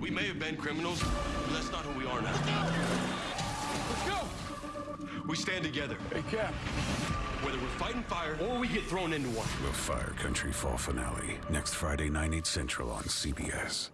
We may have been criminals, but that's not who we are now. Let's go! We stand together. Hey, Cap. Whether we're fighting fire or we get thrown into one. The Fire Country Fall finale next Friday, 9, 8 central on CBS.